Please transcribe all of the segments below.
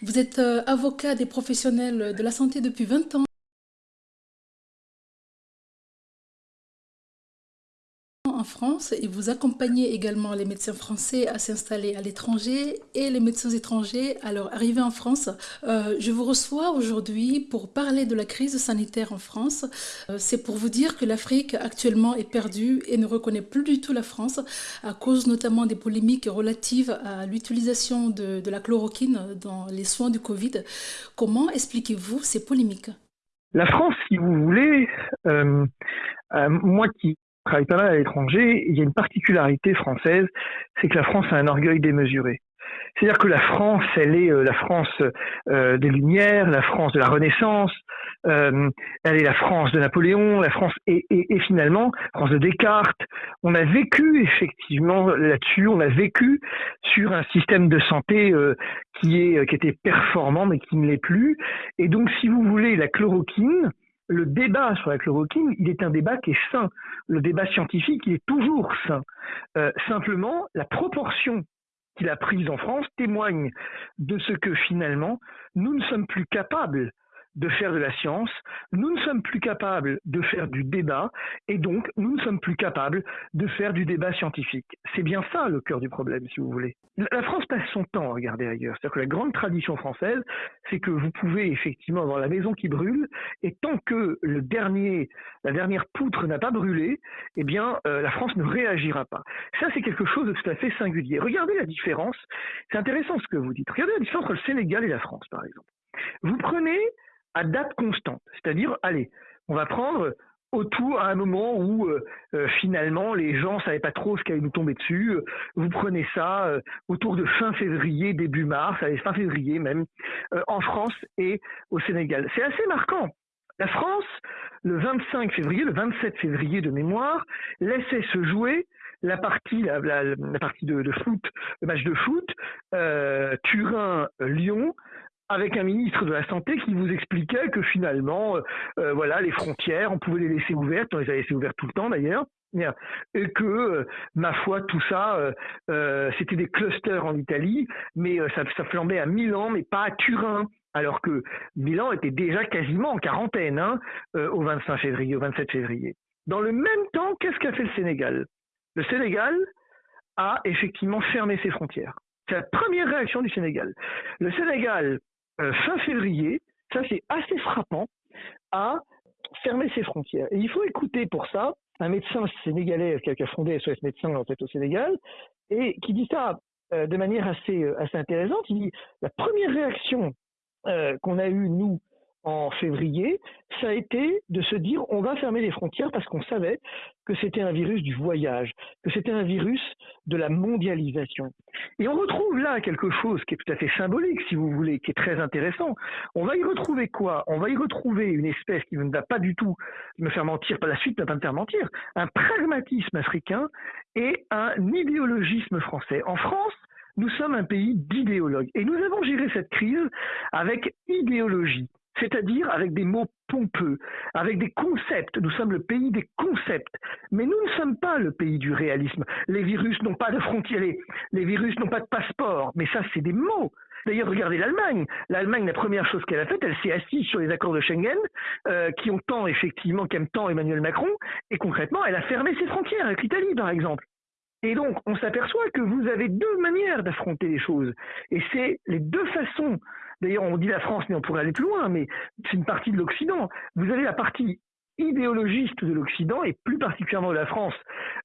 Vous êtes euh, avocat des professionnels de la santé depuis 20 ans. Et vous accompagnez également les médecins français à s'installer à l'étranger et les médecins étrangers à leur arrivée en France. Euh, je vous reçois aujourd'hui pour parler de la crise sanitaire en France. Euh, c'est pour vous dire que l'Afrique actuellement est perdue et ne reconnaît plus du tout la France à cause notamment des polémiques relatives à l'utilisation de, de la chloroquine dans les soins du Covid. Comment expliquez-vous ces polémiques? La France, si vous voulez, euh, euh, moi qui travaille pas mal à l'étranger, il y a une particularité française, c'est que la France a un orgueil démesuré. C'est-à-dire que la France, elle est euh, la France euh, des Lumières, la France de la Renaissance, euh, elle est la France de Napoléon, la France et, et, et finalement France de Descartes. On a vécu effectivement là-dessus, on a vécu sur un système de santé qui est qui était performant mais qui ne l'est plus. Et donc, si vous voulez, la chloroquine, le débat sur la chloroquine, il est un débat qui est sain. Le débat scientifique, il est toujours sain. Euh, simplement, la proportion qu'il a prise en France témoigne de ce que finalement, nous ne sommes plus capables de faire de la science, nous ne sommes plus capables de faire du débat, et donc nous ne sommes plus capables de faire du débat scientifique. C'est bien ça le cœur du problème, si vous voulez. La France passe son temps à regarder ailleurs. C'est-à-dire que la grande tradition française, c'est que vous pouvez effectivement avoir la maison qui brûle, et tant que le dernier, la dernière poutre n'a pas brûlé, eh bien, euh, la France ne réagira pas. Ça, c'est quelque chose de tout à fait singulier. Regardez la différence. C'est intéressant ce que vous dites. Regardez la différence entre le Sénégal et la France, par exemple. Vous prenez à date constante. C'est-à-dire, allez, on va prendre autour à un moment où euh, euh, finalement les gens savaient pas trop ce qui allait nous tomber dessus. Vous prenez ça euh, autour de fin février, début mars, fin février même, en France et au Sénégal. C'est assez marquant. La France, le 25 février, le 27 février de mémoire, laissait se jouer la partie, de, foot, le match de foot, Turin-Lyon, avec un ministre de la Santé qui vous expliquait que finalement, euh, euh, voilà, les frontières, on pouvait les laisser ouvertes, on les a laissées ouvertes tout le temps d'ailleurs, et que, euh, ma foi, tout ça, c'était des clusters en Italie, mais ça, flambait à Milan, mais pas à Turin. Alors que Milan était déjà quasiment en quarantaine hein, au 25 février, au 27 février. Dans le même temps, qu'est-ce qu'a fait le Sénégal? Le Sénégal a effectivement fermé ses frontières. C'est la première réaction du Sénégal. Le Sénégal fin février, ça c'est assez frappant, a fermé ses frontières. Et il faut écouter pour ça un médecin sénégalais qui a fondé SOS Médecins en fait au Sénégal et qui dit ça euh, de manière assez, euh, assez intéressante. Il dit la première réaction qu'on a eue, nous, en février, ça a été de se dire on va fermer les frontières parce qu'on savait que c'était un virus du voyage, que c'était un virus de la mondialisation. Et on retrouve là quelque chose qui est tout à fait symbolique, si vous voulez, qui est très intéressant. On va y retrouver quoi? On va y retrouver une espèce qui ne va pas du tout me faire mentir, pas la suite ne va pas me faire mentir, un pragmatisme africain et un idéologisme français. En France, nous sommes un pays d'idéologues et nous avons géré cette crise avec idéologie c'est-à-dire avec des mots pompeux, avec des concepts. Nous sommes le pays des concepts. Mais nous ne sommes pas le pays du réalisme. Les virus n'ont pas de frontières, les, virus n'ont pas de passeport. Mais ça, c'est des mots. D'ailleurs, regardez l'Allemagne. L'Allemagne, la première chose qu'elle a faite, elle s'est assise sur les accords de Schengen, euh, qui ont tant, effectivement, qu'aime tant Emmanuel Macron, et concrètement, elle a fermé ses frontières avec l'Italie, par exemple. Et donc, on s'aperçoit que vous avez deux manières d'affronter les choses. Et c'est les deux façons D'ailleurs, on dit la France, mais on pourrait aller plus loin, mais c'est une partie de l'Occident. Vous avez la partie idéologiste de l'Occident, et plus particulièrement de la France,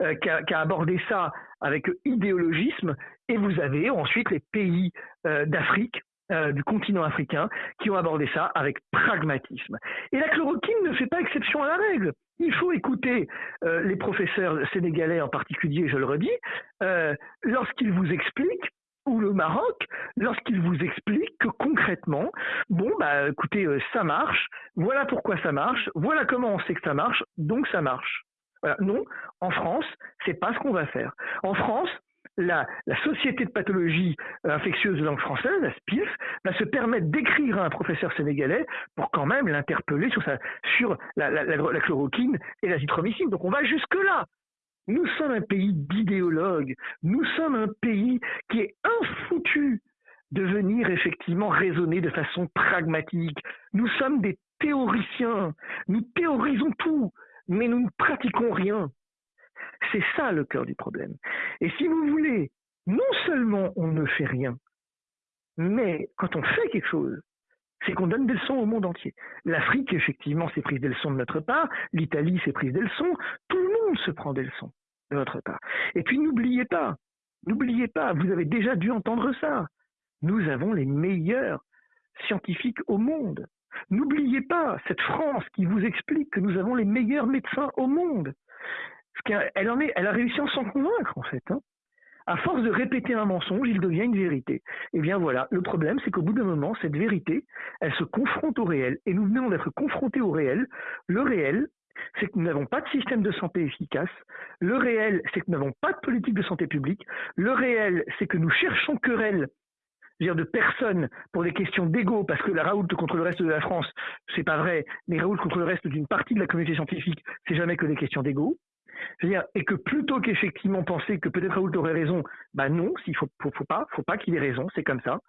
euh, qui, a, abordé ça avec idéologisme, et vous avez ensuite les pays euh, d'Afrique, euh, du continent africain, qui ont abordé ça avec pragmatisme. Et la chloroquine ne fait pas exception à la règle. Il faut écouter les professeurs sénégalais en particulier, je le redis, lorsqu'ils vous expliquent ou le Maroc lorsqu'il vous explique que concrètement, bon, bah écoutez, euh, ça marche, voilà pourquoi ça marche, voilà comment on sait que ça marche, donc ça marche. Non, en France, c'est pas ce qu'on va faire. En France, la, la, Société de pathologie infectieuse de langue française, la SPIF, va se permettre d'écrire à un professeur sénégalais pour quand même l'interpeller sur, sa, sur la, la, chloroquine et la zithromycine. Donc on va jusque-là. Nous sommes un pays d'idéologues. Nous sommes un pays qui est infoutu de venir effectivement raisonner de façon pragmatique. Nous sommes des théoriciens, nous théorisons tout, mais nous ne pratiquons rien. C'est ça le cœur du problème. Et si vous voulez, non seulement on ne fait rien, mais quand on fait quelque chose, c'est qu'on donne des leçons au monde entier. L'Afrique, effectivement, s'est prise des leçons de notre part, l'Italie s'est prise des leçons, tout le monde se prend des leçons de notre part. Et puis n'oubliez pas, n'oubliez pas, vous avez déjà dû entendre ça, nous avons les meilleurs scientifiques au monde. N'oubliez pas cette France qui vous explique que nous avons les meilleurs médecins au monde. Elle, en a réussi à s'en convaincre, en fait. Hein. À force de répéter un mensonge, il devient une vérité. Et eh bien voilà, le problème, c'est qu'au bout d'un moment, cette vérité, elle se confronte au réel. Et nous venons d'être confrontés au réel. Le réel, c'est que nous n'avons pas de système de santé efficace. Le réel, c'est que nous n'avons pas de politique de santé publique. Le réel, c'est que nous cherchons querelle dire de personnes pour des questions d'ego, parce que la Raoult contre le reste de la France, c'est pas vrai, mais Raoult contre le reste d'une partie de la communauté scientifique, c'est jamais que des questions d'ego. Dire et que plutôt qu'effectivement penser que peut-être Raoult aurait raison, bah non, s'il faut, faut, pas, faut pas qu'il ait raison, c'est comme ça.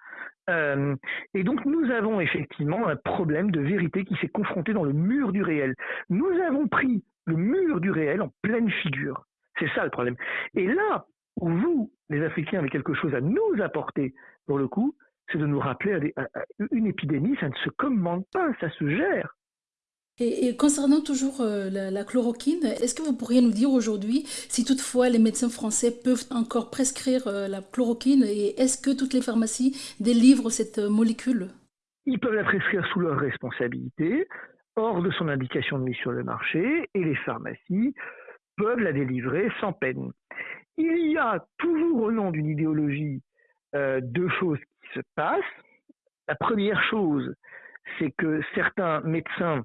Euh, et donc nous avons effectivement un problème de vérité qui s'est confronté dans le mur du réel. Nous avons pris le mur du réel en pleine figure. C'est ça le problème. Et là où vous, les Africains, avez quelque chose à nous apporter, pour le coup, c'est de nous rappeler une épidémie, ça ne se commande pas, ça se gère. Et, concernant toujours euh, la, chloroquine, est-ce que vous pourriez nous dire aujourd'hui si toutefois les médecins français peuvent encore prescrire euh, la chloroquine et est-ce que toutes les pharmacies délivrent cette euh, molécule? Ils peuvent la prescrire sous leur responsabilité, hors de son indication de mise sur le marché, et les pharmacies peuvent la délivrer sans peine. Il y a toujours au nom d'une idéologie deux choses qui se passent. La première chose, c'est que certains médecins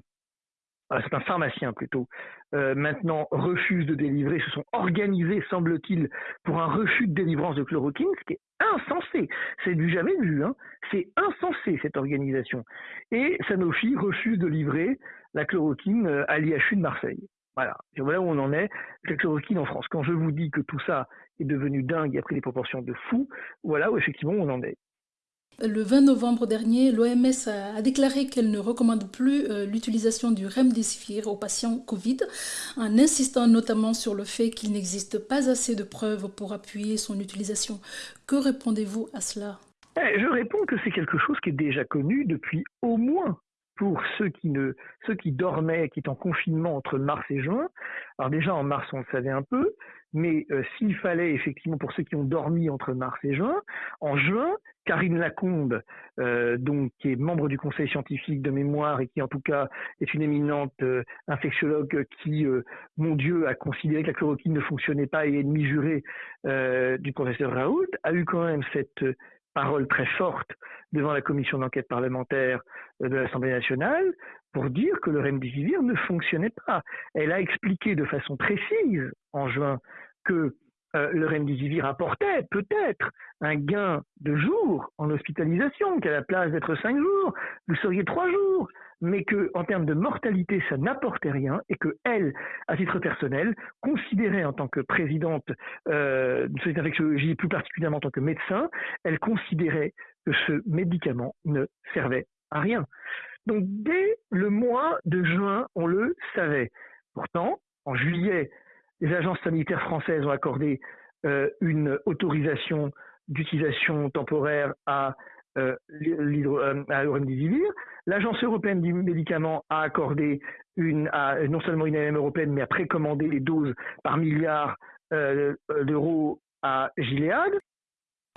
c'est un pharmacien plutôt, euh, maintenant refuse de délivrer, se sont organisés, semble-t-il, pour un refus de délivrance de chloroquine, ce qui est insensé. C'est du jamais vu, hein. c'est insensé cette organisation. Et Sanofi refuse de livrer la chloroquine euh, à l'IHU de Marseille. Voilà, et voilà où on en est, la chloroquine en France. Quand je vous dis que tout ça est devenu dingue et a pris des proportions de fou, voilà où effectivement on en est. Le 20 novembre dernier, l'OMS a, déclaré qu'elle ne recommande plus euh, l'utilisation du remdesivir aux patients Covid, en insistant notamment sur le fait qu'il n'existe pas assez de preuves pour appuyer son utilisation. Que répondez-vous à cela? Eh, Je réponds que c'est quelque chose qui est déjà connu depuis au moins pour ceux qui dormaient, qui étaient en confinement entre mars et juin. Alors déjà en mars on le savait un peu, mais euh, s'il fallait effectivement pour ceux qui ont dormi entre mars et juin, en juin, Karine Lacombe, euh, donc qui est membre du conseil scientifique de mémoire et qui en tout cas est une éminente euh, infectiologue qui, mon Dieu, a considéré que la chloroquine ne fonctionnait pas et est ennemi juré du professeur Raoult, a eu quand même cette parole très forte devant la commission d'enquête parlementaire de l'Assemblée nationale pour dire que le remdesivir ne fonctionnait pas. Elle a expliqué de façon précise en juin que euh, le remdesivir apportait peut-être un gain de jours en hospitalisation, qu'à la place d'être cinq jours, vous seriez trois jours, mais que en termes de mortalité, ça n'apportait rien et que elle, à titre personnel, considérait en tant que présidente euh, de cette infectiologie, plus particulièrement en tant que médecin, elle considérait que ce médicament ne servait à rien. Donc dès le mois de juin, on le savait. Pourtant, en juillet, les agences sanitaires françaises ont accordé euh, une autorisation d'utilisation temporaire à euh, euh L'Agence européenne du médicament a accordé non seulement une AMM européenne, mais a précommandé les doses par milliard euh, d'euros à Gilead.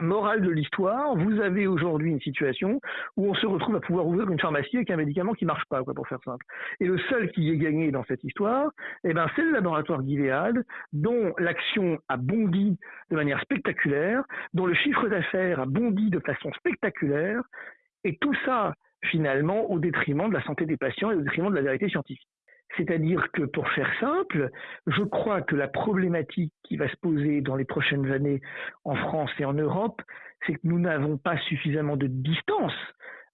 Morale de l'histoire, vous avez aujourd'hui une situation où on se retrouve à pouvoir ouvrir une pharmacie avec un médicament qui marche pas, pour faire simple. Et le seul qui est gagné dans cette histoire, eh ben, c'est le laboratoire Gilead, dont l'action a bondi de manière spectaculaire, dont le chiffre d'affaires a bondi de façon spectaculaire, et tout ça, finalement, au détriment de la santé des patients et au détriment de la vérité scientifique. C'est-à-dire que, pour faire simple, je crois que la problématique qui va se poser dans les prochaines années en France et en Europe, c'est que nous n'avons pas suffisamment de distance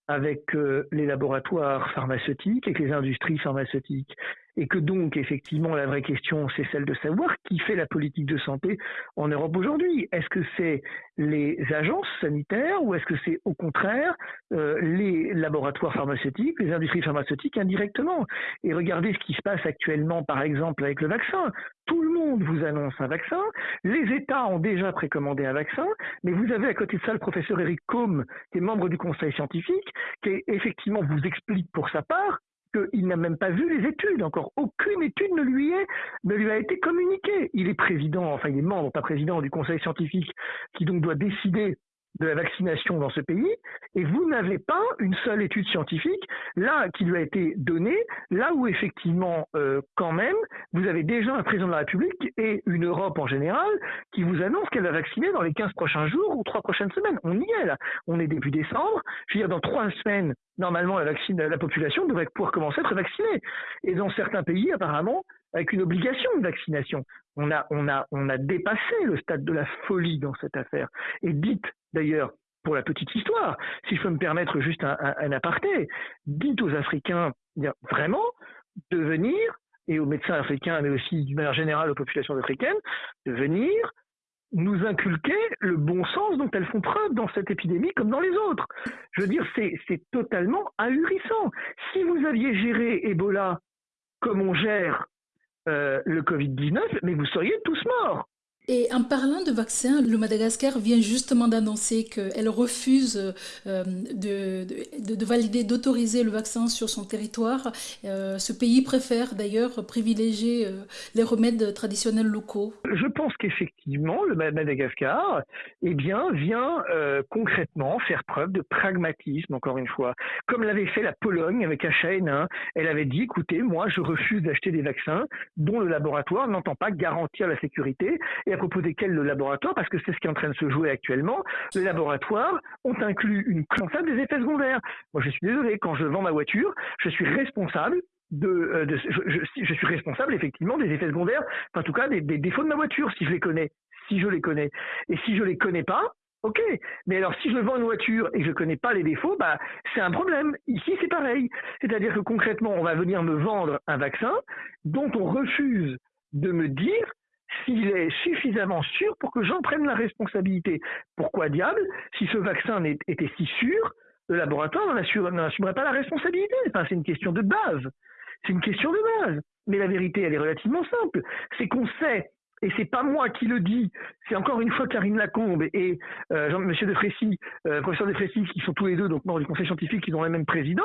avec euh, les laboratoires pharmaceutiques, avec les industries pharmaceutiques. Et que donc effectivement la vraie question c'est celle de savoir qui fait la politique de santé en Europe aujourd'hui. Est-ce que c'est les agences sanitaires ou est-ce que c'est au contraire euh, les laboratoires pharmaceutiques, les industries pharmaceutiques indirectement? Et regardez ce qui se passe actuellement par exemple avec le vaccin. Tout le monde vous annonce un vaccin, les États ont déjà précommandé un vaccin, mais vous avez à côté de ça le professeur Eric Combe, qui est membre du conseil scientifique, qui effectivement vous explique pour sa part qu'il n'a même pas vu les études. Encore aucune étude ne lui, est, ne lui a été communiquée. Il est président, enfin il est membre, pas président du conseil scientifique, qui donc doit décider de la vaccination dans ce pays, et vous n'avez pas une seule étude scientifique là qui lui a été donnée, là où effectivement, euh, quand même, vous avez déjà un président de la République et une Europe en général qui vous annonce qu'elle va vacciner dans les 15 prochains jours ou trois prochaines semaines. On y est là. On est début décembre. Je veux dire, dans trois semaines, normalement, la, la population devrait pouvoir commencer à être vaccinée. Et dans certains pays, apparemment, avec une obligation de vaccination. On a, on, a, on a dépassé le stade de la folie dans cette affaire. Et dites d'ailleurs, pour la petite histoire, si je peux me permettre juste un, un, aparté, dites aux Africains vraiment de venir, et aux médecins africains, mais aussi d'une manière générale aux populations africaines, de venir nous inculquer le bon sens dont elles font preuve dans cette épidémie comme dans les autres. Je veux dire, c'est totalement ahurissant. Si vous aviez géré Ebola comme on gère euh, le Covid-19, mais vous seriez tous morts. Et en parlant de vaccins, le Madagascar vient justement d'annoncer qu'elle refuse euh, de, de, valider, d'autoriser le vaccin sur son territoire. Euh, ce pays préfère d'ailleurs privilégier euh, les remèdes traditionnels locaux. Je pense qu'effectivement, le Madagascar eh bien, vient concrètement faire preuve de pragmatisme, encore une fois. Comme l'avait fait la Pologne avec H1N1, elle avait dit, écoutez, moi je refuse d'acheter des vaccins dont le laboratoire n'entend pas garantir la sécurité. Propos desquels le laboratoire, parce que c'est ce qui est en train de se jouer actuellement, le laboratoire ont inclus une responsable des effets secondaires. Moi, je suis désolé, quand je vends ma voiture, je suis responsable de, euh, je, suis responsable effectivement des effets secondaires, en tout cas des, défauts de ma voiture, si je les connais, si je les connais. Et si je les connais pas, ok. Mais alors si je vends une voiture et que je connais pas les défauts, bah c'est un problème. Ici c'est pareil, c'est-à-dire que concrètement on va venir me vendre un vaccin dont on refuse de me dire s'il est suffisamment sûr pour que j'en prenne la responsabilité. Pourquoi diable, si ce vaccin était si sûr, le laboratoire n'en assumerait pas la responsabilité? C'est une question de base. C'est une question de base. Mais la vérité, elle est relativement simple. C'est qu'on sait, et c'est pas moi qui le dis, c'est encore une fois Karine Lacombe et euh, Jean, Monsieur de Frécy, euh, professeur de Frécy, qui sont tous les deux donc membres du conseil scientifique, qui ont le même président,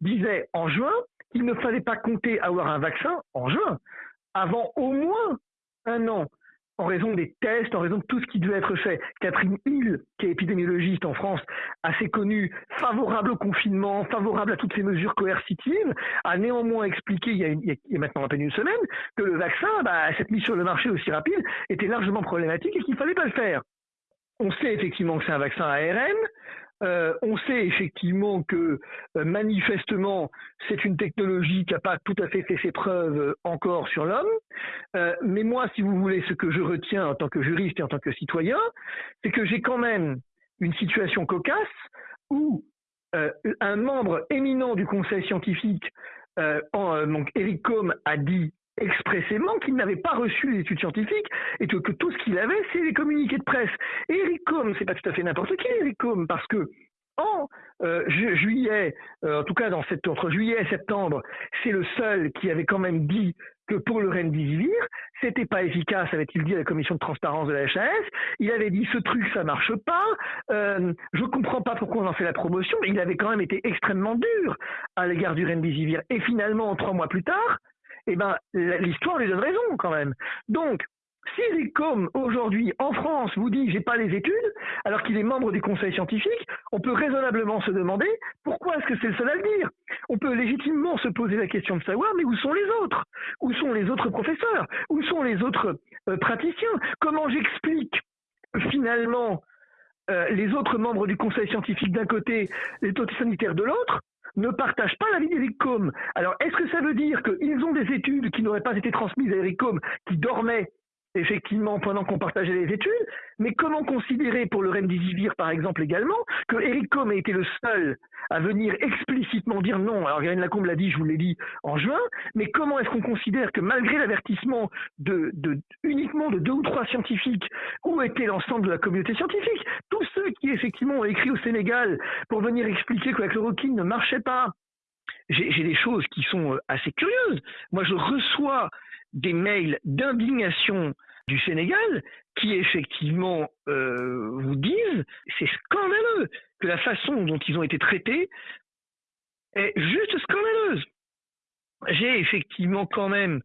disaient en juin qu'il ne fallait pas compter avoir un vaccin en juin, avant au moins un an en raison des tests, en raison de tout ce qui devait être fait. Catherine Hill, qui est épidémiologiste en France, assez connue, favorable au confinement, favorable à toutes ces mesures coercitives, a néanmoins expliqué il y a, maintenant à peine une semaine que le vaccin, bah, cette mise sur le marché aussi rapide, était largement problématique et qu'il ne fallait pas le faire. On sait effectivement que c'est un vaccin ARN. Euh, on sait effectivement que euh, manifestement c'est une technologie qui n'a pas tout à fait fait ses preuves euh, encore sur l'homme. mais moi, si vous voulez, ce que je retiens en tant que juriste et en tant que citoyen, c'est que j'ai quand même une situation cocasse où un membre éminent du conseil scientifique, donc Eric Combe, a dit expressément qu'il n'avait pas reçu les études scientifiques et que, tout ce qu'il avait, c'est les communiqués de presse. Et Eric Combe, c'est pas tout à fait n'importe qui, Eric Combe, parce que en euh, juillet, euh, en tout cas dans cette, entre juillet et septembre, c'est le seul qui avait quand même dit que pour le Remdesivir, c'était pas efficace, avait-il dit à la commission de transparence de la HAS. Il avait dit ce truc ça marche pas. Euh, je comprends pas pourquoi on en fait la promotion. Mais il avait quand même été extrêmement dur à l'égard du Remdesivir. Et finalement, trois mois plus tard, eh ben, l'histoire lui donne raison quand même. Donc, si Combe, aujourd'hui, en France, vous dit j'ai pas les études, alors qu'il est membre du conseil scientifique, on peut raisonnablement se demander pourquoi est-ce que c'est le seul à le dire? On peut légitimement se poser la question de savoir, mais où sont les autres? Où sont les autres professeurs? Où sont les autres euh, praticiens? Comment j'explique finalement euh, les autres membres du conseil scientifique d'un côté, les autorités sanitaires de l'autre ne partagent pas l'avis d'Eric Combe. Alors, est-ce que ça veut dire qu'ils ont des études qui n'auraient pas été transmises à Eric Combe, qui dormait effectivement, pendant qu'on partageait les études, mais comment considérer pour le Remdesivir, par exemple, également, que Eric Combe a été le seul à venir explicitement dire non? Alors, Yann Lacombe l'a dit, je vous l'ai dit en juin, mais comment est-ce qu'on considère que malgré l'avertissement de, uniquement de deux ou trois scientifiques, où était l'ensemble de la communauté scientifique? Tous ceux qui, effectivement, ont écrit au Sénégal pour venir expliquer que la chloroquine ne marchait pas, j'ai des choses qui sont euh, assez curieuses. Moi, je reçois des mails d'indignation du Sénégal qui effectivement euh, vous disent c'est scandaleux que la façon dont ils ont été traités est juste scandaleuse. J'ai effectivement quand même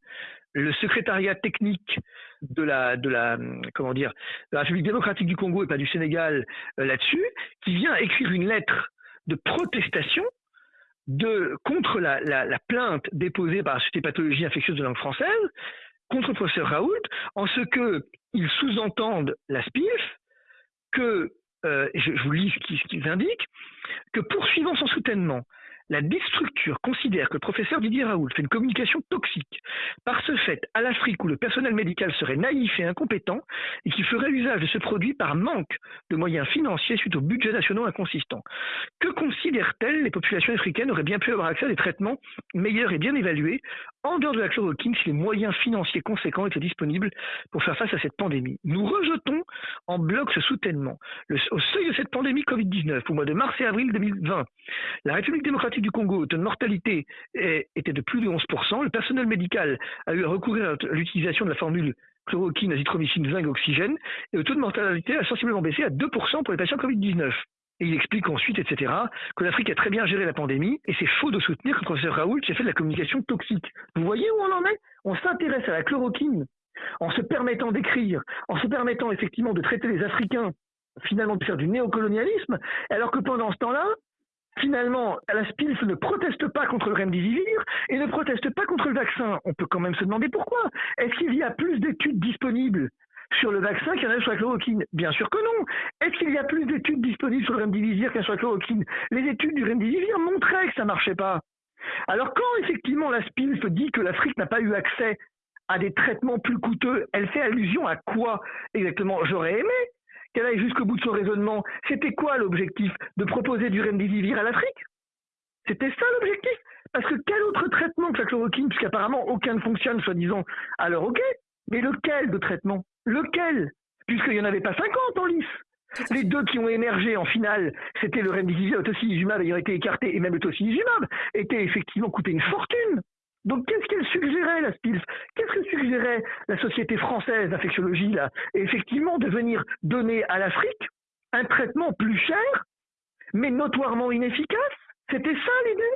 le secrétariat technique de la, de la, comment dire, de la République démocratique du Congo et pas du Sénégal euh, là-dessus, qui vient écrire une lettre de protestation de, contre la, plainte déposée par la Société Pathologie Infectieuse de langue française contre le professeur Raoult, en ce qu'ils sous-entendent la SPIF que, euh, je, vous lis ce qu'ils indiquent, que poursuivant son soutènement, la structure considère que le professeur Didier Raoult fait une communication toxique. Par ce fait, à l'Afrique où le personnel médical serait naïf et incompétent et qui ferait usage de ce produit par manque de moyens financiers suite aux budgets nationaux inconsistants. Que considèrent-elles Les populations africaines auraient bien pu avoir accès à des traitements meilleurs et bien évalués en dehors de la chloroquine si les moyens financiers conséquents étaient disponibles pour faire face à cette pandémie. Nous rejetons en bloc ce soutènement. au seuil de cette pandémie Covid-19, au mois de mars et avril 2020, la République démocratique du Congo, où une mortalité était de plus de 11%, le personnel médical a eu à recourir à l'utilisation de la formule chloroquine, azithromycine, zinc, oxygène, et le taux de mortalité a sensiblement baissé à 2% pour les patients Covid-19. Et il explique ensuite, etc., que l'Afrique a très bien géré la pandémie, et c'est faux de soutenir que le professeur Raoult s'est fait de la communication toxique. Vous voyez où on en est? On s'intéresse à la chloroquine en se permettant d'écrire, en se permettant effectivement de traiter les Africains, finalement de faire du néocolonialisme, alors que pendant ce temps-là, finalement, la SPILF ne proteste pas contre le remdesivir et ne proteste pas contre le vaccin. On peut quand même se demander pourquoi. Est-ce qu'il y a plus d'études disponibles? Sur le vaccin qu'il y en a sur la chloroquine. Bien sûr que non. Est-ce qu'il y a plus d'études disponibles sur le remdesivir qu'un sur la chloroquine? Les études du remdesivir montraient que ça marchait pas. Alors quand effectivement la SPILF dit que l'Afrique n'a pas eu accès à des traitements plus coûteux, elle fait allusion à quoi exactement? J'aurais aimé qu'elle aille jusqu'au bout de son raisonnement. C'était quoi l'objectif? De proposer du remdesivir à l'Afrique? C'était ça l'objectif. Parce que quel autre traitement que la chloroquine, puisqu'apparemment aucun ne fonctionne, soi-disant, alors ok, mais lequel de traitement? Lequel? Puisqu'il n'y en avait pas 50 en lice. Les deux qui ont émergé en finale, c'était le remdesivir, le tocilizumab ayant été écarté, et même le tocilizumab, était effectivement coûté une fortune. Donc qu'est-ce qu'elle suggérait, la SPILF? Qu'est-ce que suggérait la Société française d'infectiologie, là? Effectivement, de venir donner à l'Afrique un traitement plus cher, mais notoirement inefficace? C'était ça l'idée?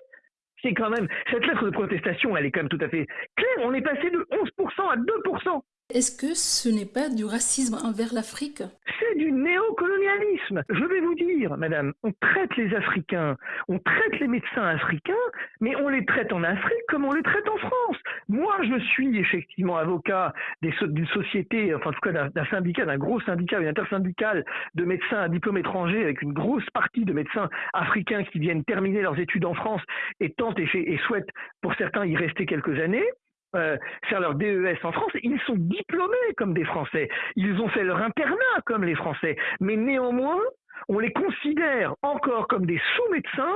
C'est quand même, cette lettre de protestation, elle est quand même tout à fait claire. On est passé de 11% à 2%. Est-ce que ce n'est pas du racisme envers l'Afrique? C'est du néocolonialisme. Je vais vous dire, madame, on traite les Africains, on traite les médecins africains, mais on les traite en Afrique comme on les traite en France. Moi, je suis effectivement avocat d'une société, enfin en tout cas d'un syndicat, d'un gros syndicat, une intersyndicale de médecins à diplôme étranger, avec une grosse partie de médecins africains qui viennent terminer leurs études en France et tentent et, et souhaitent pour certains y rester quelques années. Euh, faire leur DES en France, ils sont diplômés comme des Français. Ils ont fait leur internat comme les Français. Mais néanmoins, on les considère encore comme des sous-médecins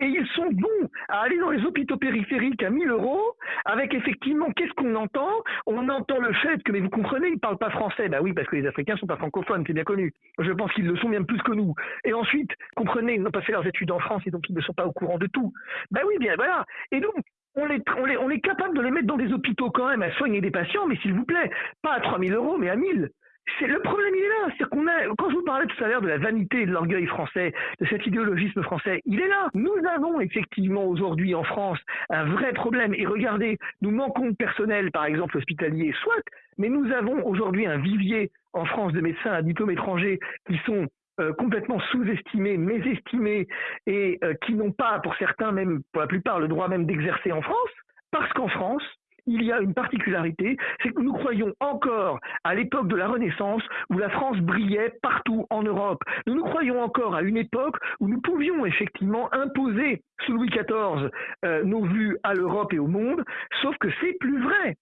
et ils sont bons à aller dans les hôpitaux périphériques à 1000 euros avec effectivement, qu'est-ce qu'on entend? On entend le fait que, mais vous comprenez, ils ne parlent pas français. Bah oui, parce que les Africains ne sont pas francophones, c'est bien connu. Je pense qu'ils le sont bien plus que nous. Et ensuite, comprenez, ils n'ont pas fait leurs études en France et donc ils ne sont pas au courant de tout. Bah oui, bien voilà. Et donc, on est, on, est, capable de les mettre dans des hôpitaux quand même à soigner des patients, mais s'il vous plaît, pas à 3000 euros, mais à 1000. C'est le problème, il est là. C'est qu'on a, quand je vous parlais tout à l'heure de la vanité et de l'orgueil français, de cet idéologisme français, il est là. Nous avons effectivement aujourd'hui en France un vrai problème. Et regardez, nous manquons de personnel, par exemple hospitalier, soit, mais nous avons aujourd'hui un vivier en France de médecins à diplôme étranger qui sont euh, complètement sous-estimés, mésestimés et euh, qui n'ont pas, pour certains même, pour la plupart, le droit même d'exercer en France, parce qu'en France, il y a une particularité, c'est que nous croyons encore à l'époque de la Renaissance où la France brillait partout en Europe. Nous nous croyons encore à une époque où nous pouvions effectivement imposer sous Louis XIV euh, nos vues à l'Europe et au monde, sauf que c'est plus vrai.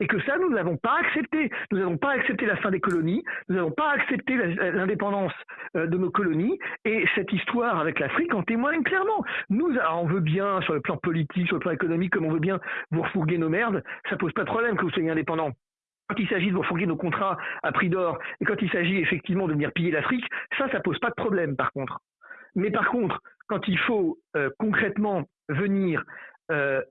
Et que ça, nous n'avons pas accepté. Nous n'avons pas accepté la fin des colonies, nous n'avons pas accepté l'indépendance euh, de nos colonies, et cette histoire avec l'Afrique en témoigne clairement. Nous, on veut bien, sur le plan politique, sur le plan économique, comme on veut bien vous refourguer nos merdes, ça pose pas de problème que vous soyez indépendants. Quand il s'agit de refourguer nos contrats à prix d'or, et quand il s'agit effectivement de venir piller l'Afrique, ça, ça pose pas de problème, par contre. Mais par contre, quand il faut euh, concrètement venir euh,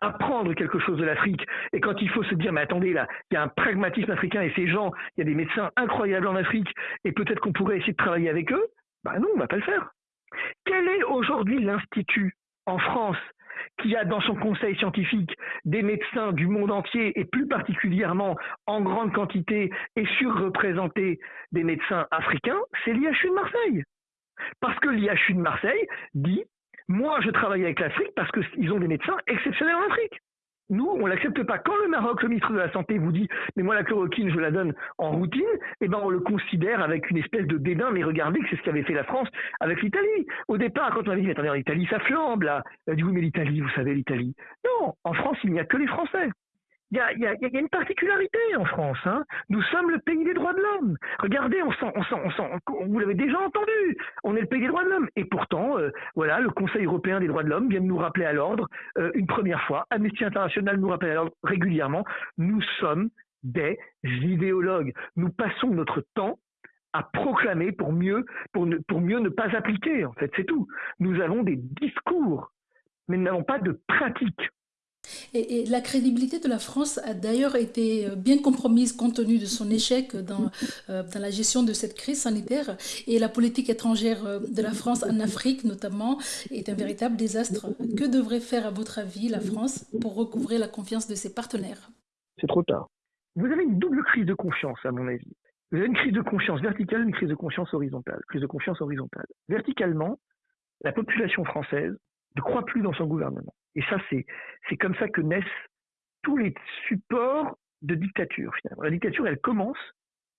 apprendre quelque chose de l'Afrique. Et quand il faut se dire, mais attendez, là, il y a un pragmatisme africain et ces gens, il y a des médecins incroyables en Afrique et peut-être qu'on pourrait essayer de travailler avec eux, ben non, on ne va pas le faire. Quel est aujourd'hui l'Institut en France qui a dans son conseil scientifique des médecins du monde entier et plus particulièrement en grande quantité et surreprésentés des médecins africains, c'est l'IHU de Marseille. Parce que l'IHU de Marseille dit moi, je travaille avec l'Afrique parce qu'ils ont des médecins exceptionnels en Afrique. Nous, on l'accepte pas. Quand le Maroc, le ministre de la Santé vous dit, mais moi la chloroquine, je la donne en routine, eh ben on le considère avec une espèce de dédain. Mais regardez que c'est ce qu'avait fait la France avec l'Italie. Au départ, quand on a dit, mais attendez, en Italie, ça flambe là. Elle dit, oui, mais l'Italie, vous savez, l'Italie. Non, en France, il n'y a que les Français il y, a, une particularité en France. Hein. Nous sommes le pays des droits de l'homme. Regardez, on sent, vous l'avez déjà entendu. On est le pays des droits de l'homme. Et pourtant, euh, voilà, le Conseil européen des droits de l'homme vient de nous rappeler à l'ordre euh, une première fois. Amnesty International nous rappelle à l'ordre régulièrement. Nous sommes des idéologues. Nous passons notre temps à proclamer pour mieux, pour, pour mieux ne pas appliquer. En fait, c'est tout. Nous avons des discours, mais nous n'avons pas de pratique. Et, la crédibilité de la France a d'ailleurs été euh, bien compromise compte tenu de son échec dans, euh, dans la gestion de cette crise sanitaire. Et la politique étrangère euh, de la France en Afrique, notamment, est un véritable désastre. Que devrait faire, à votre avis, la France pour recouvrer la confiance de ses partenaires? C'est trop tard. Vous avez une double crise de confiance, à mon avis. Vous avez une crise de confiance verticale, une crise de confiance horizontale. Crise de confiance horizontale. Verticalement, la population française ne croit plus dans son gouvernement. Et ça, c'est, comme ça que naissent tous les supports de dictature, finalement. La dictature, elle commence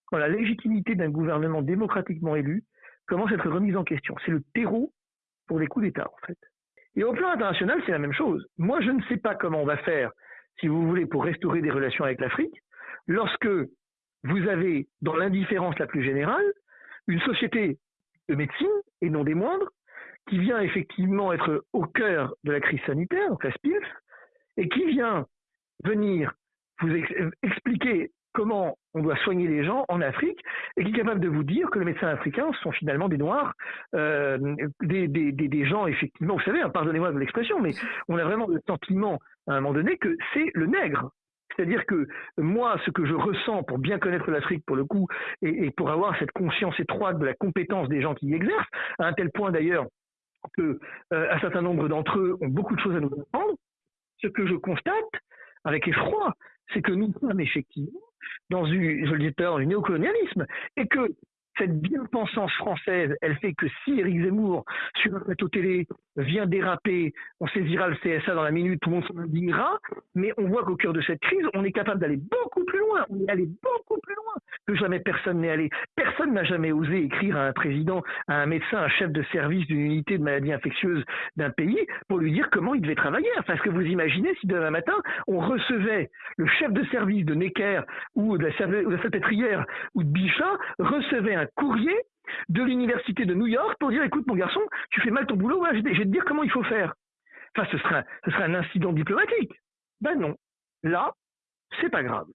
quand la légitimité d'un gouvernement démocratiquement élu commence à être remise en question. C'est le terreau pour les coups d'État, en fait. Et au plan international, c'est la même chose. Moi, je ne sais pas comment on va faire, si vous voulez, pour restaurer des relations avec l'Afrique, lorsque vous avez, dans l'indifférence la plus générale, une société de médecine, et non des moindres, qui vient effectivement être au cœur de la crise sanitaire, donc la SPILF, et qui vient venir vous expliquer comment on doit soigner les gens en Afrique, et qui est capable de vous dire que les médecins africains sont finalement des noirs, euh, des, gens effectivement, vous savez, hein, pardonnez-moi de l'expression, mais on a vraiment le sentiment à un moment donné que c'est le nègre. C'est-à-dire que moi, ce que je ressens pour bien connaître l'Afrique, pour le coup, et, pour avoir cette conscience étroite de la compétence des gens qui y exercent, à un tel point d'ailleurs que euh, un certain nombre d'entre eux ont beaucoup de choses à nous apprendre. Ce que je constate avec effroi, c'est que nous sommes effectivement dans une, je le disais dans du néocolonialisme, et que cette bien-pensance française, elle fait que si Éric Zemmour, sur un plateau télé, vient déraper, on saisira le CSA dans la minute, tout le monde s'en indignera, mais on voit qu'au cœur de cette crise, on est capable d'aller beaucoup plus loin, on est allé beaucoup plus jamais personne n'est allé. Personne n'a jamais osé écrire à un président, à un médecin, à un chef de service d'une unité de maladies infectieuses d'un pays pour lui dire comment il devait travailler. Parce que vous imaginez si demain matin, on recevait le chef de service de Necker ou de la, de la ou de Bichat, recevait un courrier de l'université de New York pour dire écoute mon garçon, tu fais mal ton boulot, je vais te dire comment il faut faire. Enfin, ce serait, ce serait un incident diplomatique. Ben non. Là, c'est pas grave.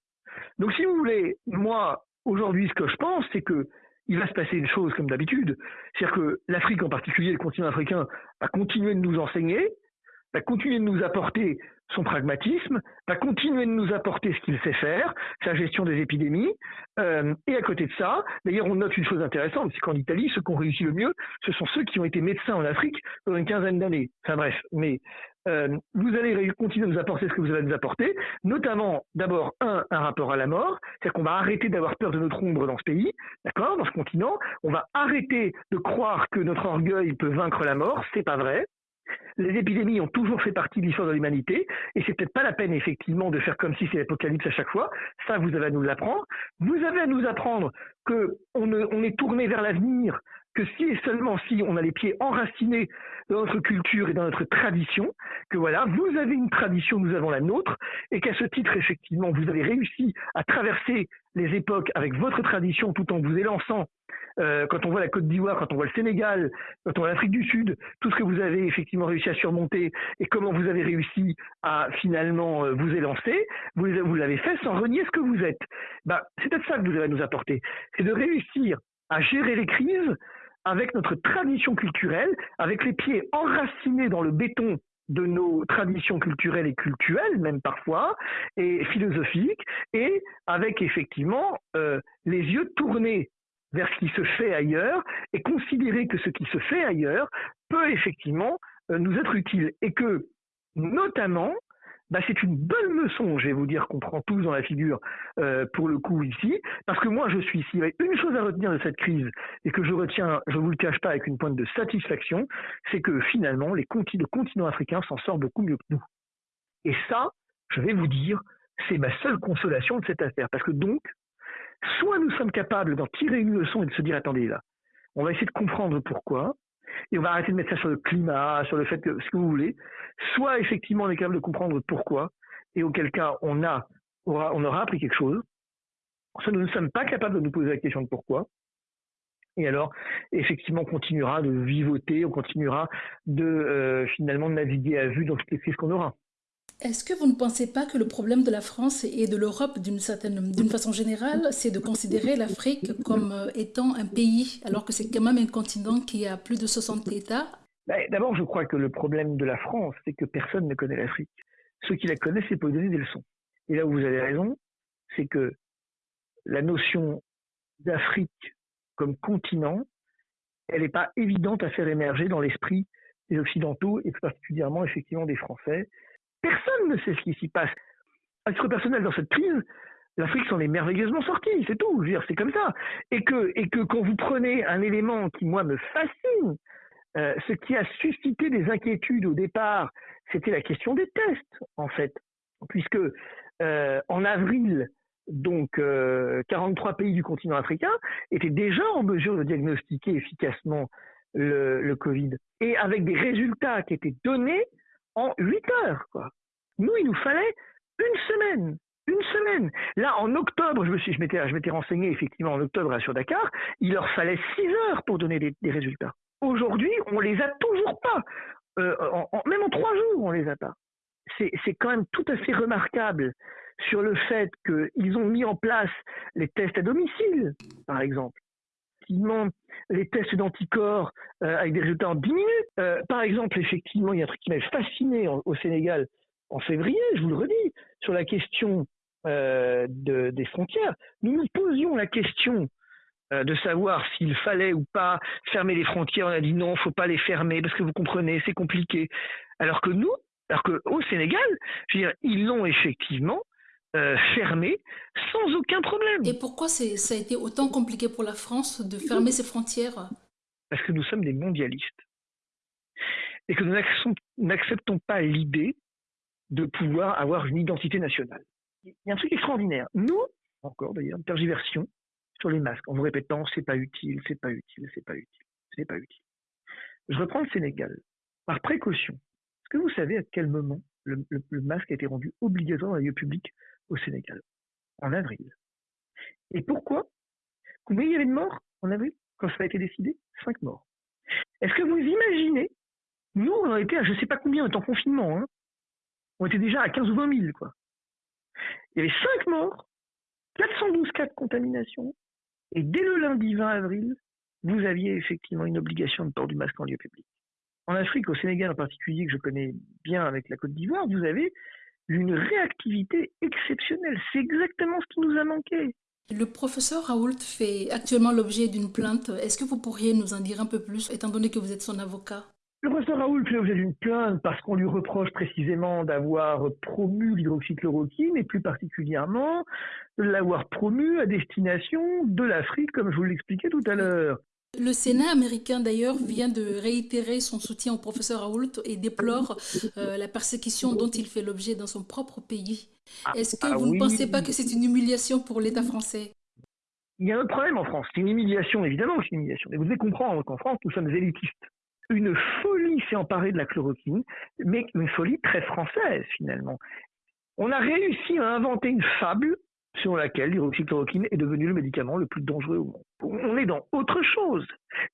Donc si vous voulez, moi, aujourd'hui, ce que je pense, c'est que il va se passer une chose comme d'habitude. C'est-à-dire que l'Afrique en particulier, le continent africain, va continuer de nous enseigner, va continuer de nous apporter son pragmatisme, va continuer de nous apporter ce qu'il sait faire, sa gestion des épidémies. Euh, et à côté de ça, d'ailleurs, on note une chose intéressante, c'est qu'en Italie, ceux qui ont réussi le mieux, ce sont ceux qui ont été médecins en Afrique pendant une quinzaine d'années. Enfin bref, mais euh, vous allez continuer à nous apporter ce que vous allez nous apporter, notamment d'abord un, rapport à la mort, c'est-à-dire qu'on va arrêter d'avoir peur de notre ombre dans ce pays, d'accord, dans ce continent, on va arrêter de croire que notre orgueil peut vaincre la mort, c'est pas vrai, les épidémies ont toujours fait partie de l'histoire de l'humanité, et c'est peut-être pas la peine effectivement de faire comme si c'est l'apocalypse à chaque fois. Ça, vous avez à nous l'apprendre. Vous avez à nous apprendre que on, est tourné vers l'avenir que si et seulement si on a les pieds enracinés dans notre culture et dans notre tradition, que voilà, vous avez une tradition, nous avons la nôtre, et qu'à ce titre, effectivement, vous avez réussi à traverser les époques avec votre tradition tout en vous élançant. Euh, quand on voit la Côte d'Ivoire, quand on voit le Sénégal, quand on voit l'Afrique du Sud, tout ce que vous avez effectivement réussi à surmonter et comment vous avez réussi à finalement euh, vous élancer, vous, l'avez fait sans renier ce que vous êtes. Bah, c'est peut-être ça que vous allez nous apporter, c'est de réussir à gérer les crises avec notre tradition culturelle, avec les pieds enracinés dans le béton de nos traditions culturelles et culturelles, même parfois, et philosophiques, et avec effectivement euh, les yeux tournés vers ce qui se fait ailleurs et considérer que ce qui se fait ailleurs peut effectivement euh, nous être utile. Et que notamment bah, c'est une bonne leçon, je vais vous dire, qu'on prend tous dans la figure euh, pour le coup ici, parce que moi je suis ici une chose à retenir de cette crise et que je retiens, je vous le cache pas, avec une pointe de satisfaction, c'est que finalement les le continent africain s'en sort beaucoup mieux que nous. Et ça, je vais vous dire, c'est ma seule consolation de cette affaire, parce que donc, soit nous sommes capables d'en tirer une leçon et de se dire attendez là, on va essayer de comprendre pourquoi, et on va arrêter de mettre ça sur le climat, sur le fait que ce que vous voulez. Soit effectivement on est capable de comprendre pourquoi, et auquel cas on a aura, appris quelque chose. Soit nous ne sommes pas capables de nous poser la question de pourquoi. Et alors, effectivement, on continuera de vivoter, on continuera de euh, finalement naviguer à vue dans toutes les crises qu'on aura. Est-ce que vous ne pensez pas que le problème de la France et de l'Europe d'une certaine, d'une façon générale, c'est de considérer l'Afrique comme euh, étant un pays, alors que c'est quand même un continent qui a plus de 60 États? Ben, D'abord, je crois que le problème de la France, c'est que personne ne connaît l'Afrique. Ceux qui la connaissent, c'est pour donner des leçons. Et là où vous avez raison, c'est que la notion d'Afrique comme continent, elle n'est pas évidente à faire émerger dans l'esprit des Occidentaux et plus particulièrement effectivement des Français Personne ne sait ce qui s'y passe. À titre personnel, dans cette crise, l'Afrique s'en est merveilleusement sortie, c'est tout. Je veux dire, c'est comme ça. Et que, quand vous prenez un élément qui, moi, me fascine, euh, ce qui a suscité des inquiétudes au départ, c'était la question des tests, en fait. Puisque euh, en avril, donc 43 euh, pays du continent africain étaient déjà en mesure de diagnostiquer efficacement le Covid. Et avec des résultats qui étaient donnés en 8 heures. Nous, il nous fallait une semaine. Une semaine. Là, en octobre, je me suis, m'étais, renseigné effectivement en octobre sur Dakar, il leur fallait 6 heures pour donner des, résultats. Aujourd'hui, on les a toujours pas. Euh, même en 3 jours, on les a pas. C'est, c'est quand même tout à fait remarquable sur le fait qu'ils ont mis en place les tests à domicile, par exemple effectivement les tests d'anticorps euh, avec des résultats en 10 minutes. Euh, par exemple, effectivement, il y a un truc qui m'avait fasciné au Sénégal en février, je vous le redis, sur la question euh, des frontières. Nous nous posions la question de savoir s'il fallait ou pas fermer les frontières. On a dit non, faut pas les fermer parce que vous comprenez, c'est compliqué. Alors que nous, alors Sénégal, je veux dire, ils l'ont effectivement euh, fermé sans aucun problème. Et pourquoi ça a été autant compliqué pour la France de fermer ses frontières? Parce que nous sommes des mondialistes et que nous n'acceptons pas l'idée de pouvoir avoir une identité nationale. Il y a un truc extraordinaire. Nous, encore d'ailleurs, une tergiversion sur les masques en vous répétant c'est pas utile, c'est pas utile, c'est pas utile, c'est pas utile. Je reprends le Sénégal. Par précaution, est-ce que vous savez à quel moment le, le masque a été rendu obligatoire dans les lieux publics au Sénégal, en avril. Et pourquoi? Combien il y avait de morts en avril, quand ça a été décidé Cinq morts. Est-ce que vous imaginez Nous, on été à je ne sais pas combien, était en confinement. Hein. on était déjà à 15 ou 20 000. Quoi. Il y avait cinq morts, 412 cas de contamination, et dès le lundi 20 avril, vous aviez effectivement une obligation de port du masque en lieu public. En Afrique, au Sénégal en particulier, que je connais bien avec la Côte d'Ivoire, vous avez une réactivité exceptionnelle. C'est exactement ce qui nous a manqué. Le professeur Raoult fait actuellement l'objet d'une plainte. Est-ce que vous pourriez nous en dire un peu plus, étant donné que vous êtes son avocat? Le professeur Raoult fait l'objet d'une plainte parce qu'on lui reproche précisément d'avoir promu l'hydroxychloroquine et plus particulièrement de l'avoir promu à destination de l'Afrique, comme je vous l'expliquais tout à l'heure. Le Sénat américain, d'ailleurs, vient de réitérer son soutien au professeur Raoult et déplore euh, la persécution dont il fait l'objet dans son propre pays. Ah, Est-ce que ah vous ne pensez pas que c'est une humiliation pour l'État français? Il y a un problème en France. C'est une humiliation, évidemment, c'est une humiliation. Mais vous devez comprendre qu'en France, nous sommes élitistes. Une folie s'est emparée de la chloroquine, mais une folie très française, finalement. On a réussi à inventer une fable selon laquelle l'hydroxychloroquine est devenu le médicament le plus dangereux au monde. On est dans autre chose.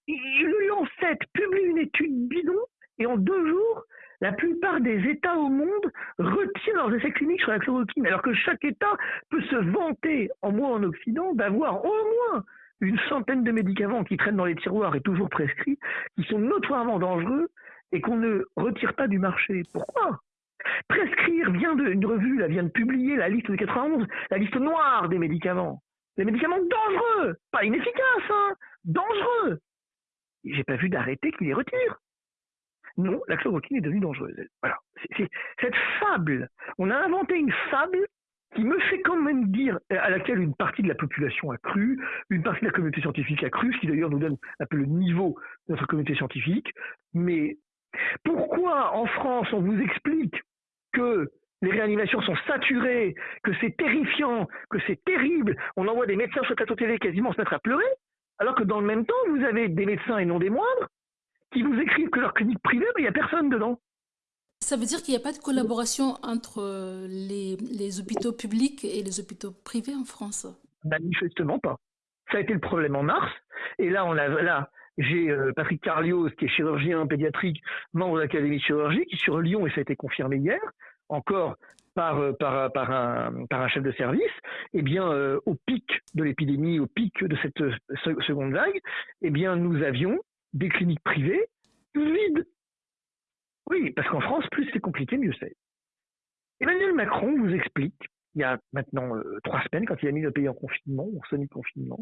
Le Lancet publie une étude bidon et en deux jours, la plupart des États au monde retirent leurs essais cliniques sur la chloroquine, alors que chaque État peut se vanter, en moins en Occident, d'avoir au moins une centaine de médicaments qui traînent dans les tiroirs et toujours prescrits, qui sont notoirement dangereux et qu'on ne retire pas du marché. Pourquoi? Prescrire vient de, une revue là, vient de publier la liste de 91, la liste noire des médicaments. Des médicaments dangereux, pas inefficaces, hein, dangereux. J'ai pas vu d'arrêté qui les retire. Non, la chloroquine est devenue dangereuse. Cette fable. On a inventé une fable qui me fait quand même dire, à laquelle une partie de la population a cru, une partie de la communauté scientifique a cru, ce qui d'ailleurs nous donne un peu le niveau de notre communauté scientifique. Mais pourquoi en France on vous explique que les réanimations sont saturées, que c'est terrifiant, que c'est terrible, on envoie des médecins sur le plateau télé quasiment se mettre à pleurer, alors que dans le même temps, vous avez des médecins et non des moindres qui vous écrivent que leur clinique privée, il n'y a personne dedans. Ça veut dire qu'il n'y a pas de collaboration entre euh, les, les, hôpitaux publics et les hôpitaux privés en France? Manifestement pas. Ça a été le problème en mars. Et là, on a, là j'ai euh, Patrick Carlios, qui est chirurgien pédiatrique, membre de l'Académie de chirurgie, qui sur Lyon, et ça a été confirmé hier, encore par, euh, par, par, un, par un chef de service, eh bien, au pic de l'épidémie, au pic de cette seconde vague, eh bien, nous avions des cliniques privées vides. Oui, parce qu'en France, plus c'est compliqué, mieux c'est. Emmanuel Macron vous explique, il y a maintenant euh, trois semaines, quand il a mis le pays en confinement, en semi-confinement,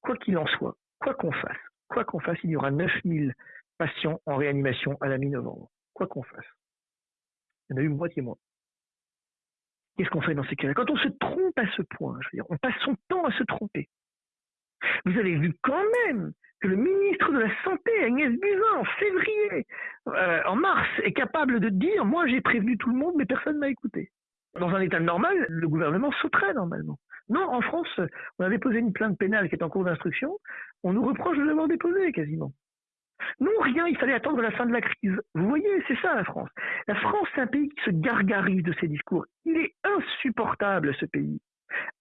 quoi qu'il en soit, quoi qu'on fasse, quoi qu'on fasse, il y aura 9000 patients en réanimation à la mi-novembre. Quoi qu'on fasse. Il y en a eu moitié moins. Qu'est-ce qu'on fait dans ces cas-là? Quand on se trompe à ce point, je veux dire, on passe son temps à se tromper. Vous avez vu quand même que le ministre de la Santé, Agnès Buzyn, en février, euh, en mars, est capable de dire Moi, j'ai prévenu tout le monde, mais personne ne m'a écouté. Dans un état normal, le gouvernement sauterait normalement. Non, en France, on a déposé une plainte pénale qui est en cours d'instruction. On nous reproche de l'avoir déposée quasiment. Non, rien, il fallait attendre la fin de la crise. Vous voyez, c'est ça la France. La France, c'est un pays qui se gargarise de ses discours. Il est insupportable, ce pays.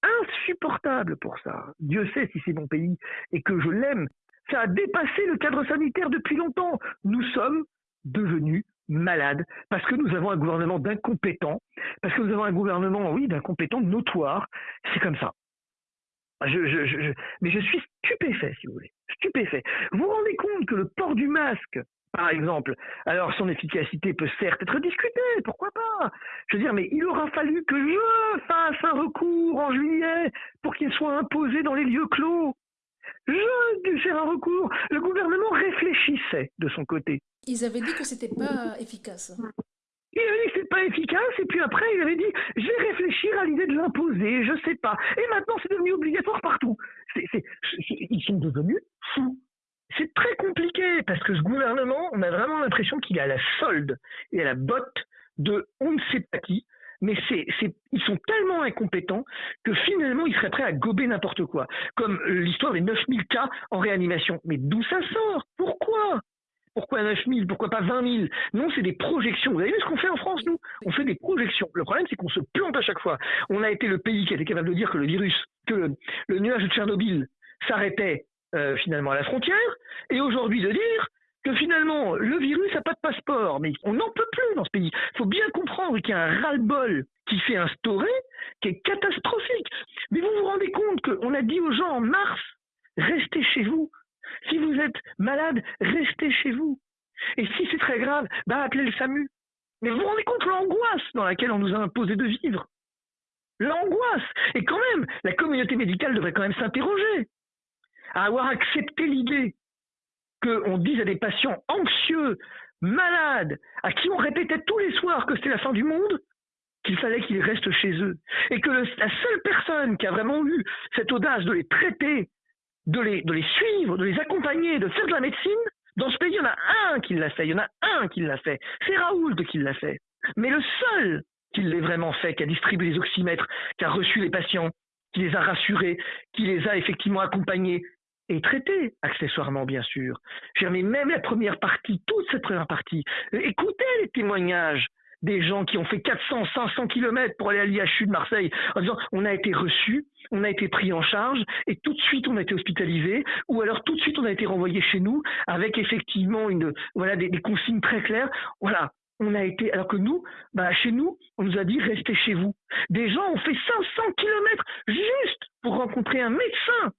Insupportable pour ça. Dieu sait si c'est mon pays et que je l'aime ça a dépassé le cadre sanitaire depuis longtemps. Nous sommes devenus malades parce que nous avons un gouvernement d'incompétents, parce que nous avons un gouvernement, oui, d'incompétents notoires. C'est comme ça. Je, mais je suis stupéfait, si vous voulez. Stupéfait. Vous vous rendez compte que le port du masque, par exemple, alors son efficacité peut certes être discutée, pourquoi pas? Je veux dire, mais il aura fallu que je fasse un recours en juillet pour qu'il soit imposé dans les lieux clos. J'aurais dû faire un recours. Le gouvernement réfléchissait de son côté. Ils avaient dit que c'était pas efficace. Il avait dit que c'était pas efficace, et puis après, il avait dit je vais réfléchir à l'idée de l'imposer, je sais pas. Et maintenant, c'est devenu obligatoire partout. ils sont devenus fous. C'est très compliqué parce que ce gouvernement, on a vraiment l'impression qu'il est à la solde et à la botte de on ne sait pas qui, mais c'est, ils sont tellement incompétents que finalement ils seraient prêts à gober n'importe quoi. Comme l'histoire des 9000 cas en réanimation. Mais d'où ça sort? Pourquoi? Pourquoi 9000 Pourquoi pas 20 000 Non, c'est des projections. Vous avez vu ce qu'on fait en France, nous? On fait des projections. Le problème, c'est qu'on se plante à chaque fois. On a été le pays qui été capable de dire que le virus, que le, nuage de Tchernobyl s'arrêtait euh, finalement à la frontière, et aujourd'hui de dire que finalement, le virus n'a pas de passeport, mais on n'en peut plus dans ce pays. Il faut bien comprendre qu'il y a un ras-le-bol qui s'est instauré, qui est catastrophique. Mais vous vous rendez compte qu'on a dit aux gens en mars, restez chez vous. Si vous êtes malade, restez chez vous. Et si c'est très grave, bah appelez le SAMU. Mais vous vous rendez compte l'angoisse dans laquelle on nous a imposé de vivre? L'angoisse Et quand même, la communauté médicale devrait quand même s'interroger à avoir accepté l'idée qu'on dise à des patients anxieux, malades, à qui on répétait tous les soirs que c'était la fin du monde, qu'il fallait qu'ils restent chez eux. Et que la seule personne qui a vraiment eu cette audace de les traiter, de les, suivre, de les accompagner, de faire de la médecine, dans ce pays, il y en a un qui l'a fait, il y en a un qui l'a fait. C'est Raoult qui l'a fait. Mais le seul qui l'ait vraiment fait, qui a distribué les oxymètres, qui a reçu les patients, qui les a rassurés, qui les a effectivement accompagnés et traités, accessoirement bien sûr. Mais même la première partie, toute cette première partie, écoutez les témoignages des gens qui ont fait 400, 500 kilomètres pour aller à l'IHU de Marseille en disant on a été reçu, on a été pris en charge et tout de suite on a été hospitalisé ou alors tout de suite on a été renvoyé chez nous avec effectivement une voilà des, consignes très claires. Voilà, on a été, alors que nous, bah, chez nous, on nous a dit restez chez vous. Des gens ont fait 500 kilomètres juste pour rencontrer un médecin.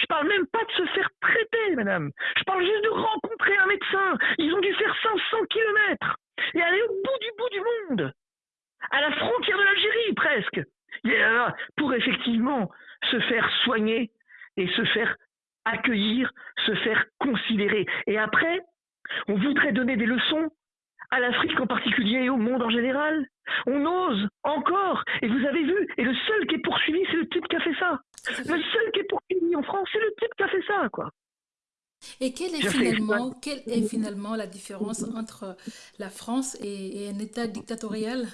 Je parle même pas de se faire traiter, madame. Je parle juste de rencontrer un médecin. Ils ont dû faire 500 kilomètres et aller au bout du bout du monde, à la frontière de l'Algérie presque, pour effectivement se faire soigner et se faire accueillir, se faire considérer. Et après, on voudrait donner des leçons à l'Afrique en particulier et au monde en général. On ose encore. Et vous avez vu, et le seul qui est poursuivi, c'est le type qui a fait ça. Le seul qui est poursuivi en France, c'est le type qui a fait ça, quoi. Et quelle est, finalement, quelle est finalement la différence entre la France et, un État dictatorial?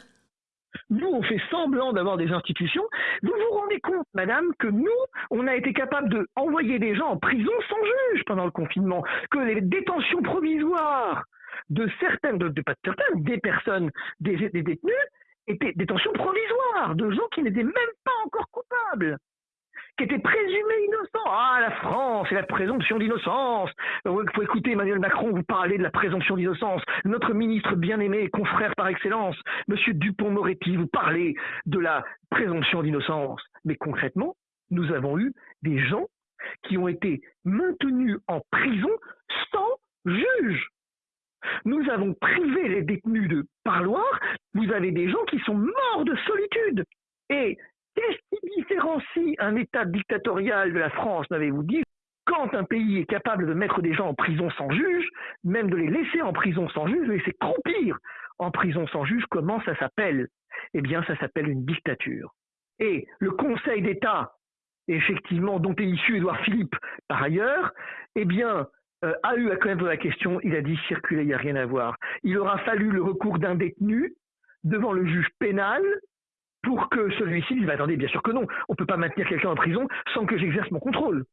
Nous, on fait semblant d'avoir des institutions. Vous vous rendez compte, madame, que nous, on a été capable d'envoyer des gens en prison sans juge pendant le confinement, que les détentions provisoires de certaines, de, pas de certaines, des personnes, des, des détenus, étaient détentions provisoires, de gens qui n'étaient même pas encore coupables qui était présumé innocent. Ah, la France et la présomption d'innocence. Vous pouvez écouter Emmanuel Macron vous parler de la présomption d'innocence. Notre ministre bien-aimé, confrère par excellence, Monsieur Dupont-Moretti, vous parlez de la présomption d'innocence. Mais concrètement, nous avons eu des gens qui ont été maintenus en prison sans juge. Nous avons privé les détenus de parloir. Vous avez des gens qui sont morts de solitude. Et Qu'est-ce qui différencie un État dictatorial de la France, n'avez-vous dit Quand un pays est capable de mettre des gens en prison sans juge, même de les laisser en prison sans juge, de les laisser croupir en prison sans juge, comment ça s'appelle? Eh bien, ça s'appelle une dictature. Et le Conseil d'État, effectivement, dont est issu Édouard Philippe par ailleurs, eh bien, euh, a eu à quand la question, il a dit circuler, il n'y a rien à voir. Il aura fallu le recours d'un détenu devant le juge pénal pour que celui-ci dise attendez, bien sûr que non, on ne peut pas maintenir quelqu'un en prison sans que j'exerce mon contrôle.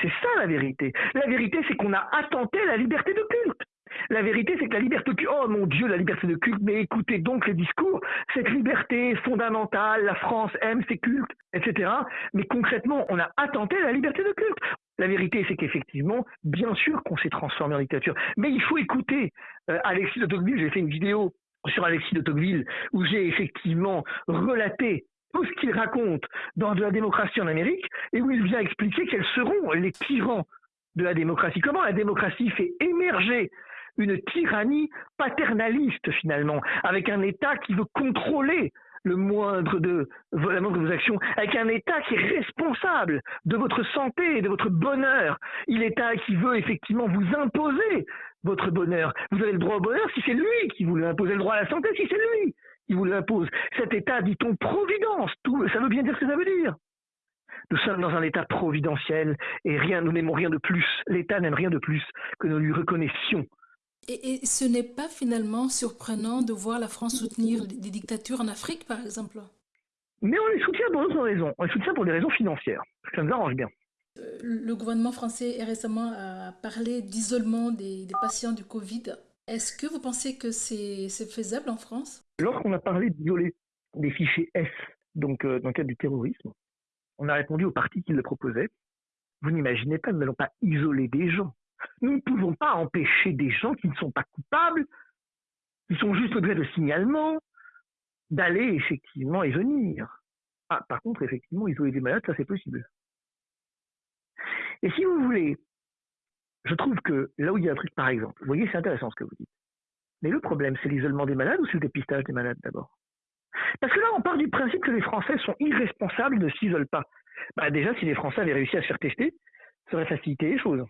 C'est ça la vérité. La vérité, c'est qu'on a attenté la liberté de culte. La vérité, c'est que la liberté de culte, oh mon Dieu, la liberté de culte, mais écoutez donc les discours, cette liberté fondamentale, la France aime ses cultes, etc. Mais concrètement, on a attenté la liberté de culte. La vérité, c'est qu'effectivement, bien sûr qu'on s'est transformé en dictature, mais il faut écouter. Euh, Alexis de Tocqueville, j'ai fait une vidéo sur Alexis de Tocqueville, où j'ai effectivement relaté tout ce qu'il raconte dans de la démocratie en Amérique, et où il vient expliquer quels seront les tyrans de la démocratie. Comment la démocratie fait émerger une tyrannie paternaliste finalement, avec un État qui veut contrôler le moindre de, vos actions, avec un État qui est responsable de votre santé et de votre bonheur, il État qui veut effectivement vous imposer votre bonheur. Vous avez le droit au bonheur si c'est lui qui vous l'impose, le droit à la santé si c'est lui qui vous l'impose. Cet État, dit-on, providence, tout, ça veut bien dire ce que ça veut dire. Nous sommes dans un État providentiel et rien, nous n'aimons rien de plus. L'État n'aime rien de plus que nous lui reconnaissions et, ce n'est pas finalement surprenant de voir la France soutenir des dictatures en Afrique, par exemple? Mais on les soutient pour d'autres raisons. On les soutient pour des raisons financières. Ça nous arrange bien. Euh, le gouvernement français récemment parlé d'isolement des, patients du Covid. Est-ce que vous pensez que c'est faisable en France? Lorsqu'on a parlé d'isoler des fichiers S, donc euh, dans le cadre du terrorisme, on a répondu aux partis qui le proposaient. Vous n'imaginez pas, nous n'allons pas isoler des gens. Nous ne pouvons pas empêcher des gens qui ne sont pas coupables, qui sont juste objet de signalement, d'aller effectivement et venir. Ah, par contre, effectivement, isoler des malades, ça c'est possible. Et si vous voulez, je trouve que là où il y a un truc, par exemple, vous voyez, c'est intéressant ce que vous dites. Mais le problème, c'est l'isolement des malades ou c'est le dépistage des malades d'abord? Parce que là, on part du principe que les Français sont irresponsables, ne s'isolent pas. Bah déjà, si les Français avaient réussi à se faire tester, ça aurait facilité les choses.